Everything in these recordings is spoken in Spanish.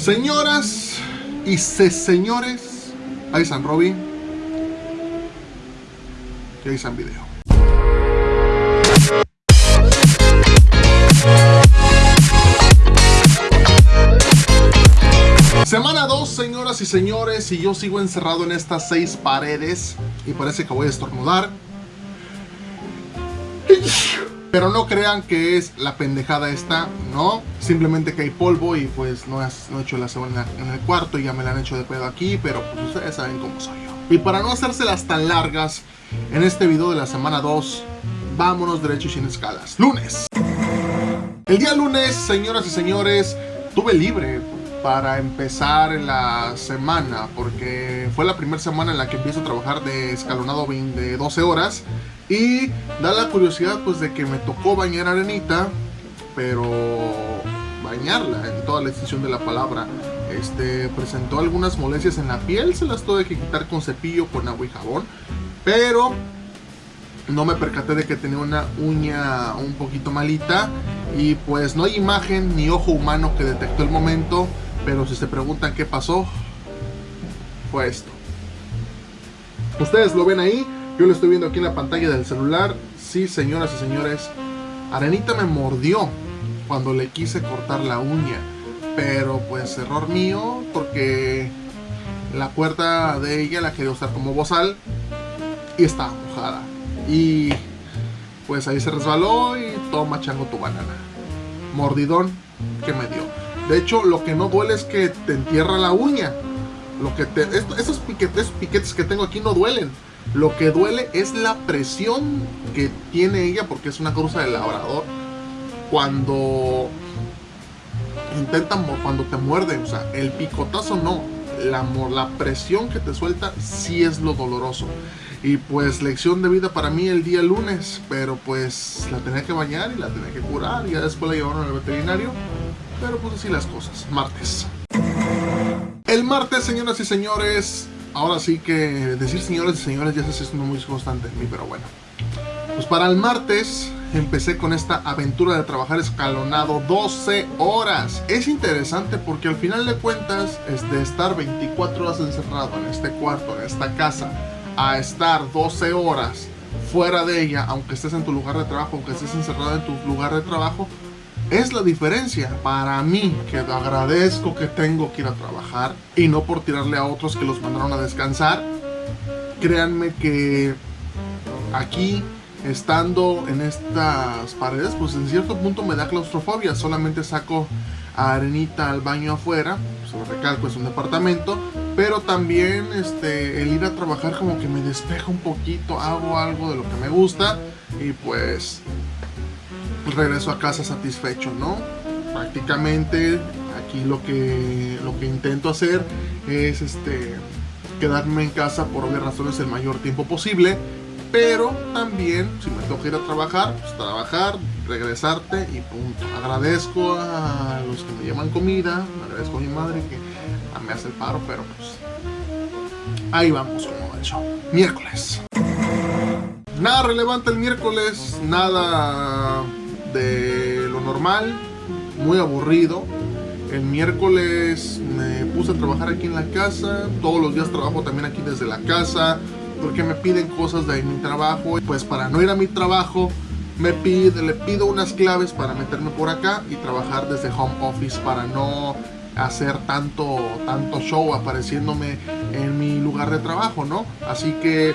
Señoras y señores, ahí San Robin y ahí San Video. Semana 2, señoras y señores, y yo sigo encerrado en estas seis paredes y parece que voy a estornudar. Pero no crean que es la pendejada esta, no. Simplemente que hay polvo y pues no, he hecho la semana en el cuarto y ya me la han hecho de pedo aquí, pero pues ustedes saben cómo soy yo. Y para no hacérselas tan largas, en este video de la semana 2, vámonos derecho y sin escalas. Lunes. El día lunes, señoras y señores, tuve libre para empezar la semana porque fue la primera semana en la que empiezo a trabajar de escalonado de 12 horas y da la curiosidad pues de que me tocó bañar Arenita pero bañarla en toda la extensión de la palabra este presentó algunas molestias en la piel se las tuve que quitar con cepillo con agua y jabón pero no me percaté de que tenía una uña un poquito malita y pues no hay imagen ni ojo humano que detectó el momento pero si se preguntan qué pasó, fue esto. Ustedes lo ven ahí, yo lo estoy viendo aquí en la pantalla del celular. Sí, señoras y señores, Arenita me mordió cuando le quise cortar la uña. Pero pues error mío, porque la puerta de ella la quería usar como bozal y estaba mojada. Y pues ahí se resbaló y toma chango tu banana. Mordidón que me dio. De hecho, lo que no duele es que te entierra la uña. Lo que te, esos, piquetes, piquetes que tengo aquí no duelen. Lo que duele es la presión que tiene ella porque es una cruza de labrador. Cuando intentan, cuando te muerde, o sea, el picotazo no. La, la presión que te suelta sí es lo doloroso. Y pues lección de vida para mí el día lunes. Pero pues la tenía que bañar y la tenía que curar. Y ya después la llevaron al veterinario. Pero pues así las cosas. Martes. El martes, señoras y señores. Ahora sí que decir señores y señores ya se hace muy constante en mí, pero bueno. Pues para el martes empecé con esta aventura de trabajar escalonado 12 horas. Es interesante porque al final de cuentas es de estar 24 horas encerrado en este cuarto, en esta casa, a estar 12 horas fuera de ella, aunque estés en tu lugar de trabajo, aunque estés encerrado en tu lugar de trabajo, es la diferencia para mí que agradezco que tengo que ir a trabajar y no por tirarle a otros que los mandaron a descansar. Créanme que aquí estando en estas paredes pues en cierto punto me da claustrofobia. Solamente saco a Arenita al baño afuera, sobre pues, recalco es un departamento, pero también este, el ir a trabajar como que me despeja un poquito, hago algo de lo que me gusta y pues regreso a casa satisfecho, ¿no? Prácticamente aquí lo que, lo que intento hacer es este, quedarme en casa por obvias razones el mayor tiempo posible, pero también si me toca ir a trabajar, pues trabajar, regresarte y punto. Agradezco a los que me llevan comida, agradezco a mi madre que me hace el paro, pero pues ahí vamos como he hecho. Miércoles. Nada relevante el miércoles, nada de lo normal, muy aburrido. El miércoles me puse a trabajar aquí en la casa, todos los días trabajo también aquí desde la casa, porque me piden cosas de mi trabajo. Pues para no ir a mi trabajo, me pide, le pido unas claves para meterme por acá y trabajar desde home office para no hacer tanto, tanto show apareciéndome en mi lugar de trabajo, ¿no? Así que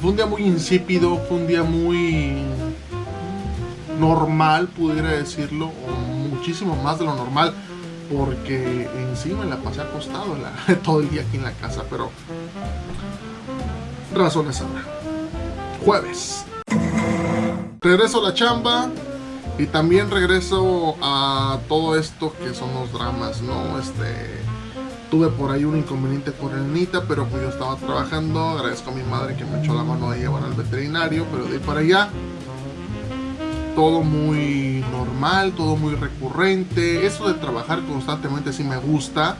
fue un día muy insípido, fue un día muy normal, pudiera decirlo, o muchísimo más de lo normal, porque encima la pasé acostado todo el día aquí en la casa, pero razones ahora. Jueves. Regreso a la chamba y también regreso a todo esto que son los dramas, ¿no? Este tuve por ahí un inconveniente con Elnita, pero pues yo estaba trabajando, agradezco a mi madre que me echó la mano de llevar al veterinario, pero de ahí para allá todo muy normal, todo muy recurrente. Eso de trabajar constantemente sí me gusta.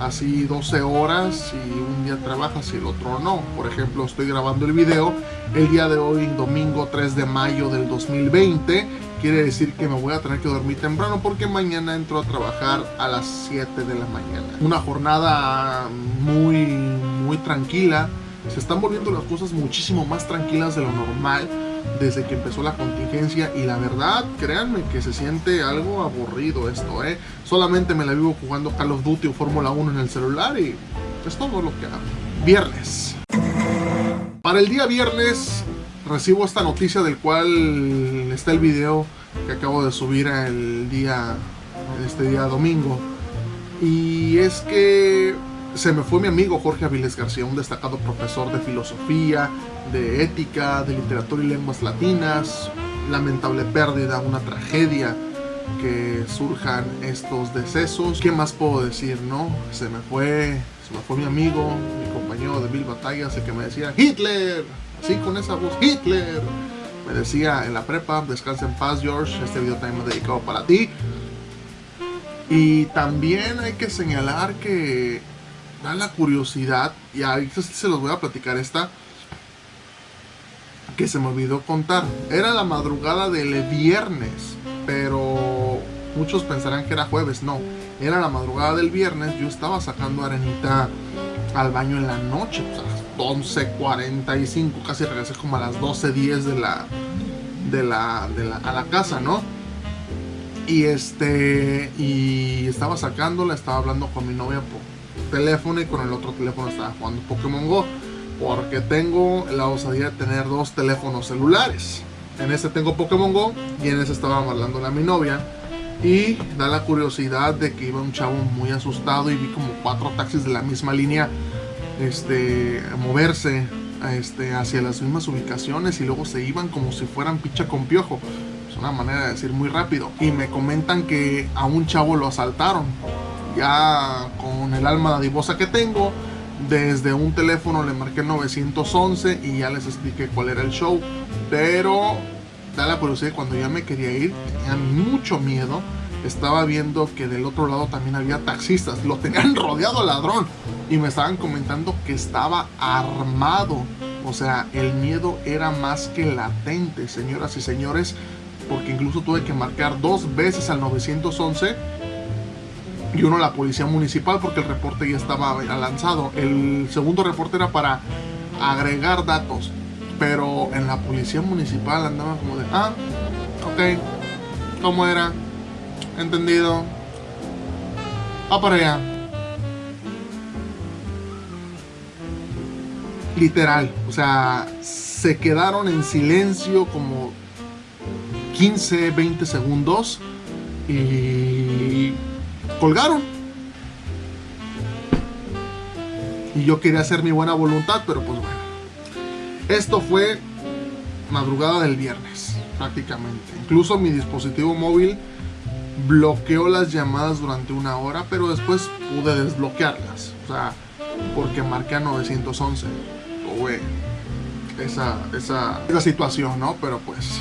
Así 12 horas y un día trabajas y el otro no. Por ejemplo, estoy grabando el video el día de hoy, domingo 3 de mayo del 2020, quiere decir que me voy a tener que dormir temprano porque mañana entro a trabajar a las 7 de la mañana. Una jornada muy, muy tranquila. Se están volviendo las cosas muchísimo más tranquilas de lo normal desde que empezó la contingencia y la verdad, créanme que se siente algo aburrido esto, ¿eh? Solamente me la vivo jugando Call of Duty o Fórmula 1 en el celular y es todo lo que hago. Viernes. Para el día viernes recibo esta noticia del cual está el video que acabo de subir el día, este día domingo. Y es que se me fue mi amigo Jorge Aviles García, un destacado profesor de filosofía, de ética, de literatura y lenguas latinas. Lamentable pérdida, una tragedia que surjan estos decesos. ¿Qué más puedo decir, no? Se me fue, se me fue mi amigo, mi compañero de mil batallas, el que me decía ¡Hitler! Así con esa voz, ¡Hitler! Me decía en la prepa, descansa en paz George, este video también dedicado para ti. Y también hay que señalar que da la curiosidad, y ahorita se los voy a platicar esta, que se me olvidó contar. Era la madrugada del viernes, pero muchos pensarán que era jueves, no. Era la madrugada del viernes, yo estaba sacando arenita al baño en la noche, o sea, 11.45, casi regresé como a las 12.10 de la, de la, de la, a la casa, ¿no? Y este, y estaba sacándola, estaba hablando con mi novia por teléfono y con el otro teléfono estaba jugando Pokémon Go. Porque tengo la osadía de tener dos teléfonos celulares. En este tengo Pokémon Go y en ese estaba hablando a mi novia. Y da la curiosidad de que iba un chavo muy asustado y vi como cuatro taxis de la misma línea este, moverse este, hacia las mismas ubicaciones y luego se iban como si fueran picha con piojo. Es una manera de decir muy rápido. Y me comentan que a un chavo lo asaltaron ya con el alma divosa que tengo, desde un teléfono le marqué 911 y ya les expliqué cuál era el show. Pero da la curiosidad, cuando ya me quería ir, tenía mucho miedo. Estaba viendo que del otro lado también había taxistas, lo tenían rodeado al ladrón y me estaban comentando que estaba armado. O sea, el miedo era más que latente, señoras y señores, porque incluso tuve que marcar dos veces al 911 y uno la policía municipal porque el reporte ya estaba lanzado. El segundo reporte era para agregar datos, pero en la policía municipal andaba como de, ah, ok, ¿cómo era? Entendido. Va para allá. Literal, o sea, se quedaron en silencio como 15, 20 segundos y colgaron. Y yo quería hacer mi buena voluntad, pero pues bueno. Esto fue madrugada del viernes, prácticamente. Incluso mi dispositivo móvil bloqueó las llamadas durante una hora, pero después pude desbloquearlas. O sea, porque marqué a 911. Tuve esa, esa, esa situación, ¿no? Pero pues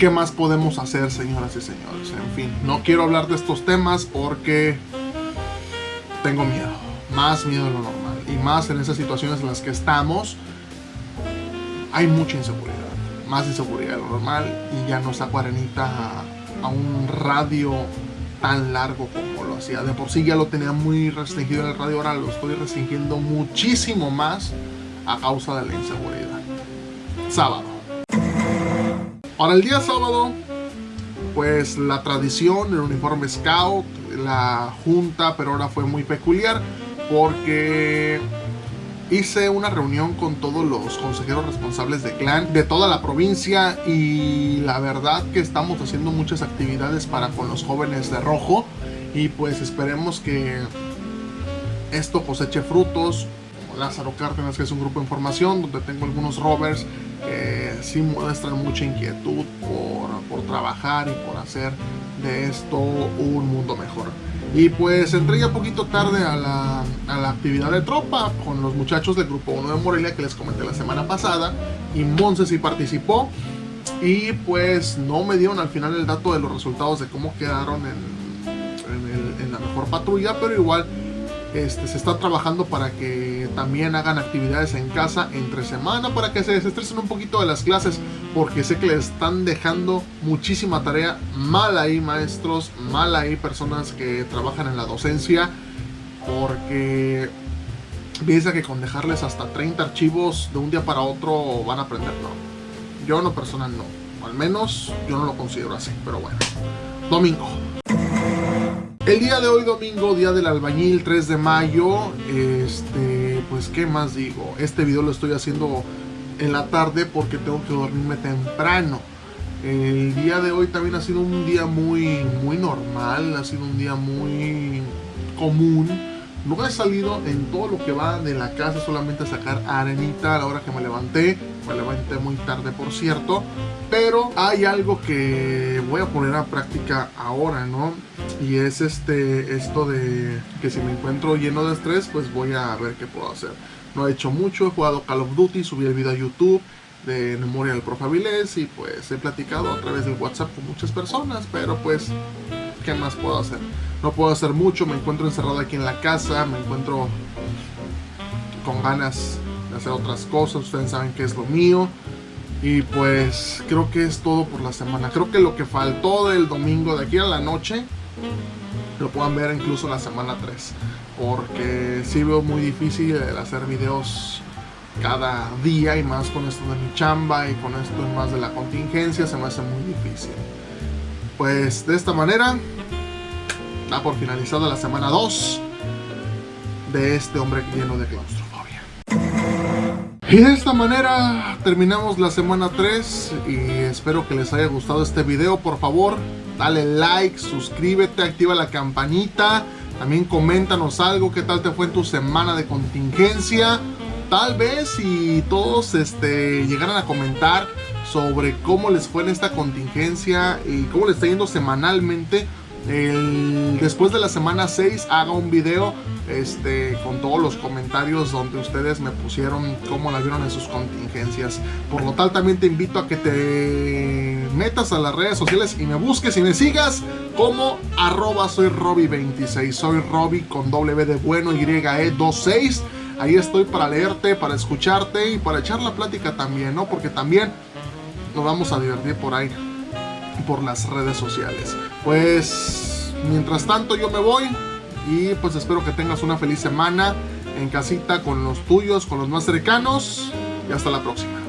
¿Qué más podemos hacer, señoras y señores? En fin, no quiero hablar de estos temas porque tengo miedo. Más miedo de lo normal. Y más en esas situaciones en las que estamos, hay mucha inseguridad. Más inseguridad de lo normal. Y ya no saco arenita a, a un radio tan largo como lo hacía. De por sí ya lo tenía muy restringido en el radio, ahora lo estoy restringiendo muchísimo más a causa de la inseguridad. Sábado. Para el día sábado, pues la tradición, el uniforme scout, la junta, pero ahora fue muy peculiar porque hice una reunión con todos los consejeros responsables de clan de toda la provincia y la verdad que estamos haciendo muchas actividades para con los jóvenes de rojo y pues esperemos que esto coseche frutos. Lázaro Cárdenas, que es un grupo de información donde tengo algunos rovers que sí muestran mucha inquietud por, por trabajar y por hacer de esto un mundo mejor. Y pues entré ya poquito tarde a la, a la, actividad de tropa con los muchachos del grupo 1 de Morelia que les comenté la semana pasada. Y Monse sí participó. Y pues no me dieron al final el dato de los resultados de cómo quedaron en, en, el, en la mejor patrulla. Pero igual este, se está trabajando para que también hagan actividades en casa entre semana para que se desestresen un poquito de las clases porque sé que les están dejando muchísima tarea mal ahí maestros, mal ahí personas que trabajan en la docencia porque piensa que con dejarles hasta 30 archivos de un día para otro van a aprender, no. Yo en lo personal no, al menos yo no lo considero así, pero bueno. Domingo. El día de hoy domingo, día del albañil, 3 de mayo, este, qué más digo, este video lo estoy haciendo en la tarde porque tengo que dormirme temprano. El día de hoy también ha sido un día muy, muy normal, ha sido un día muy común. No he salido en todo lo que va de la casa solamente a sacar arenita a la hora que me levanté. Me levanté muy tarde, por cierto. Pero hay algo que voy a poner a práctica ahora, ¿no? Y es este, esto de que si me encuentro lleno de estrés, pues voy a ver qué puedo hacer. No he hecho mucho, he jugado Call of Duty, subí el video a YouTube de Memoria del Profe y pues he platicado a través del WhatsApp con muchas personas, pero pues, ¿qué más puedo hacer? No puedo hacer mucho, me encuentro encerrado aquí en la casa, me encuentro con ganas hacer otras cosas, ustedes saben que es lo mío. Y pues creo que es todo por la semana. Creo que lo que faltó del domingo de aquí a la noche lo puedan ver incluso la semana 3. Porque sí veo muy difícil hacer videos cada día y más con esto de mi chamba y con esto más de la contingencia se me hace muy difícil. Pues de esta manera da por finalizada la semana 2 de este hombre lleno de claustro. Y de esta manera terminamos la semana 3 y espero que les haya gustado este video. Por favor, dale like, suscríbete, activa la campanita. También coméntanos algo, qué tal te fue en tu semana de contingencia. Tal vez si todos este, llegaran a comentar sobre cómo les fue en esta contingencia y cómo les está yendo semanalmente. Después de la semana 6 haga un video este, con todos los comentarios donde ustedes me pusieron cómo la vieron en sus contingencias. Por lo tal, también te invito a que te metas a las redes sociales y me busques y me sigas como arroba soy Robbie26. Soy Robbie con W de bueno y E26. Ahí estoy para leerte, para escucharte y para echar la plática también, ¿no? Porque también nos vamos a divertir por ahí, por las redes sociales. Pues, mientras tanto yo me voy, y pues espero que tengas una feliz semana en casita con los tuyos, con los más cercanos. Y hasta la próxima.